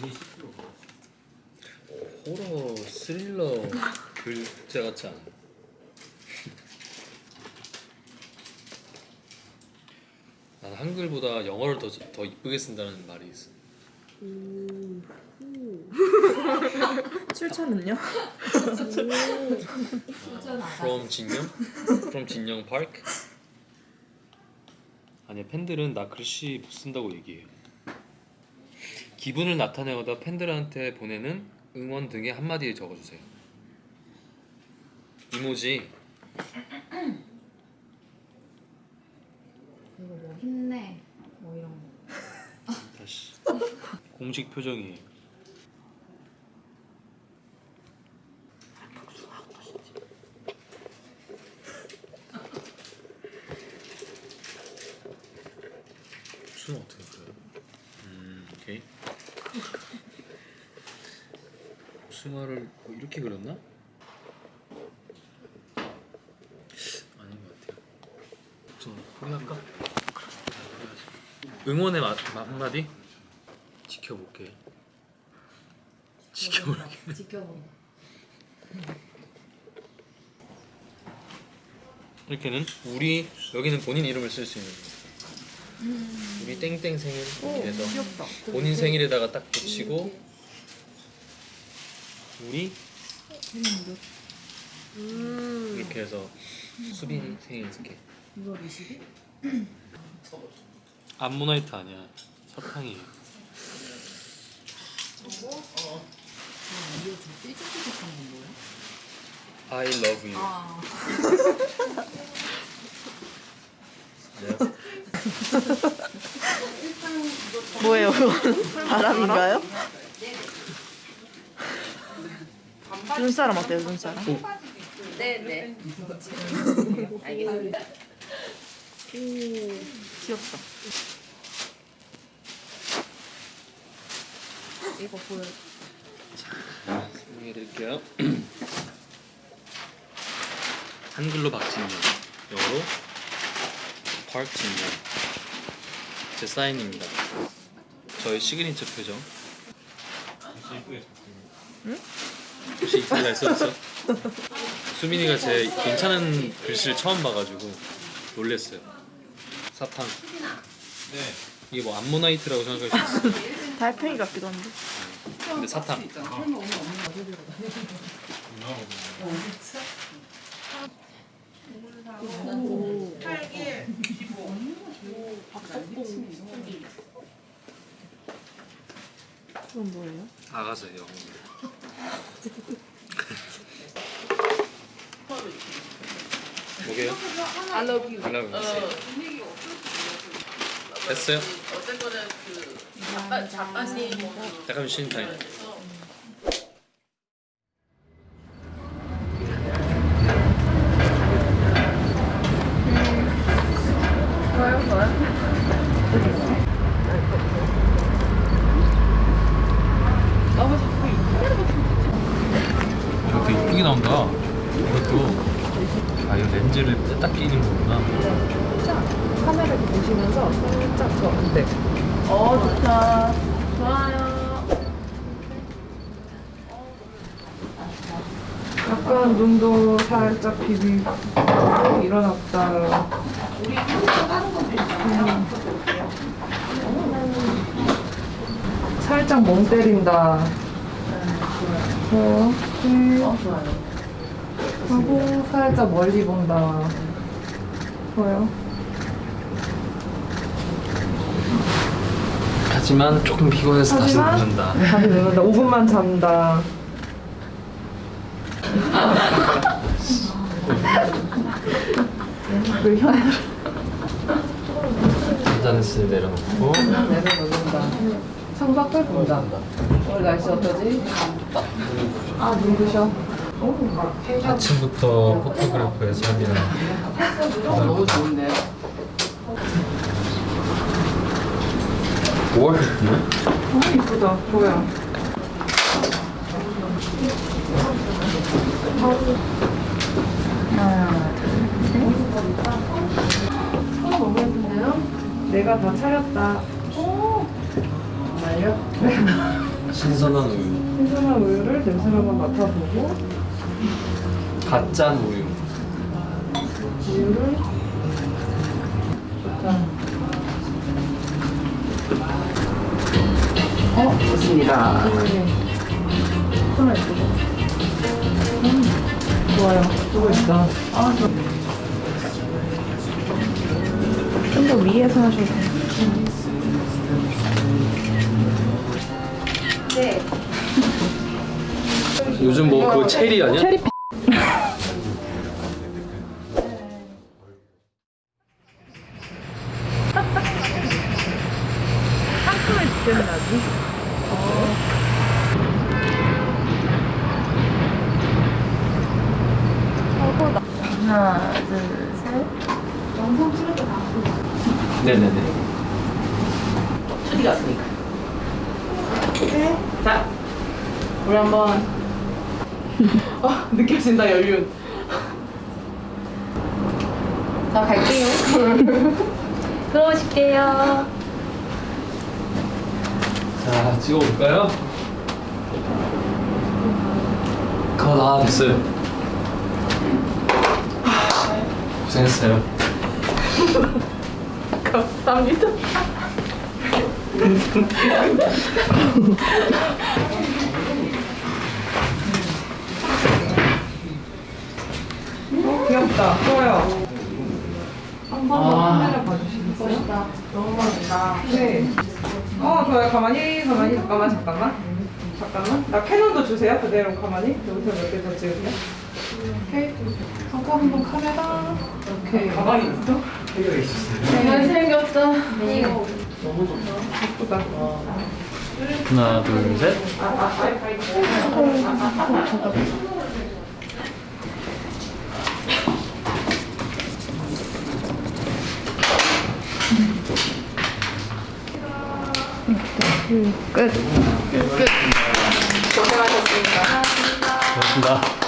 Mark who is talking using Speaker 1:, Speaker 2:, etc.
Speaker 1: 10kg.
Speaker 2: 호러 스릴러 글자 같지 않아? 난 한글보다 영어를 더, 더 이쁘게 쓴다는 말이 있어
Speaker 3: 출처는요?
Speaker 2: From 진영? From 진영 Park? 아니야 팬들은 나 글씨 못 쓴다고 얘기해요. 기분을 나타내거나 팬들한테 보내는 응원 등의 한마디 적어주세요. 이모지.
Speaker 4: 이거 뭐 힘내? 뭐 이런 거.
Speaker 2: 다시. 공식 표정이에요 수는 어떻게 그려요? 음 오케이 수마를 뭐 이렇게 그렸나? 아닌 것 같아요 좀 포기할까? 응원의 마, 마- 한마디? 지켜볼게 지켜볼게
Speaker 4: 지켜본다.
Speaker 2: 이렇게는 우리 여기는 본인 이름을 쓸 수 있는 거 우리 땡땡 생일 이렇게 해서
Speaker 3: 귀엽다.
Speaker 2: 본인 생일에다가 딱 붙이고 우리
Speaker 3: 음.
Speaker 2: 이렇게 해서 수빈이 생일 이렇게
Speaker 4: 이거 20일?
Speaker 2: 암모나이트 아니야 설탕이에요
Speaker 4: 아, 이거 저 삐죽삐죽한 건 뭐야?
Speaker 2: I love you
Speaker 4: 아,
Speaker 2: 네.
Speaker 3: 뭐예요 그건? 바람인가요? 눈사람 어때요 눈사람?
Speaker 4: 네네 알겠습니다 오
Speaker 3: 귀엽다.
Speaker 4: 이거 보여.
Speaker 2: 자 설명해드릴게요. 한글로 박진영 영어로 박진영 제 사인입니다. 저희 시그니처 표정.
Speaker 1: 응?
Speaker 2: 혹시 잘 써졌어? 수민이가 제 괜찮은 글씨를 처음 봐가지고 놀랬어요 사탕
Speaker 1: 네.
Speaker 2: 이게 뭐 암모나이트라고 생각할 수 있어
Speaker 3: 달팽이 같기도 한데.
Speaker 2: 근데 사탕
Speaker 3: 그건 뭐예요?
Speaker 2: 아가서예요 뭐게요?
Speaker 5: I love you.
Speaker 2: I love you.
Speaker 5: 어,
Speaker 2: 됐어요?
Speaker 5: 어쨌거나 그 작가님 그
Speaker 2: 잠깐 쉬는 타임
Speaker 5: 그래서
Speaker 2: 이렇게 렌즈를 딱 끼는 거구나
Speaker 3: 카메라를 보시면서 살짝 더 네. 어 좋다. 좋아요.
Speaker 6: 약간 눈도 살짝 비비고 일어났다. 음. 살짝 멍 때린다. 좋아요. 네. 하고 살짝 멀리 본다. 좋아요.
Speaker 2: 하지만 조금 피곤해서 다시
Speaker 6: 하지만-
Speaker 2: 눕는다
Speaker 6: 다시 내는다. 5분만 잔다. 그 현.
Speaker 2: 잔잔했을 내려놓고
Speaker 6: 내려놓는다. 창밖을 본다. 오늘 날씨 어떠지? 아, 눈부셔.
Speaker 2: 아침부터 포토그래퍼의 삶이라
Speaker 5: 너무 좋은데요?
Speaker 2: 5월
Speaker 6: 너무 이쁘다. 보여. 하나, 둘, 셋. 어, 너무 예쁜데요? 내가 다 차렸다. 오, 거예요?
Speaker 2: 신선한 우유
Speaker 6: 신선한 우유를 냄새를 한번 맡아보고
Speaker 2: 가짠 우유
Speaker 6: 우유를. 어, 좋습니다. 하나 있고. 음, 좋아요. 수고 있어. 아, 좋 좀더 위에서 하셔도 돼요.
Speaker 2: 요즘 뭐 그거 체리 아니야?
Speaker 6: 체리 상큼을 지켰나지? 하나, 둘, 셋.
Speaker 2: 네네네
Speaker 3: 수디 갔으니까. 자, 우리 한번. 어, 느껴진다, 연륜. 자, 갈게요. 들어오실게요.
Speaker 2: 자 찍어볼까요? 컷, 아 됐어요 고생했어요
Speaker 3: 감사합니다.
Speaker 6: 귀엽다. 좋아요. 한번더 카메라 봐주시겠어요? 너무 멋있다. 네. 어, 좋아요. 가만히, 가만히, 잠깐만, 잠깐만. 잠깐만. 나 캐논도 주세요. 그대로 가만히. 여기서 몇 개 더 찍을게요. 오케이. 하고 한번 카메라. 오케이. 가만히 있어?
Speaker 3: 잘생겼다.
Speaker 6: 예쁘다.
Speaker 2: 하나 둘 셋
Speaker 3: 끝.
Speaker 2: 고맙습니다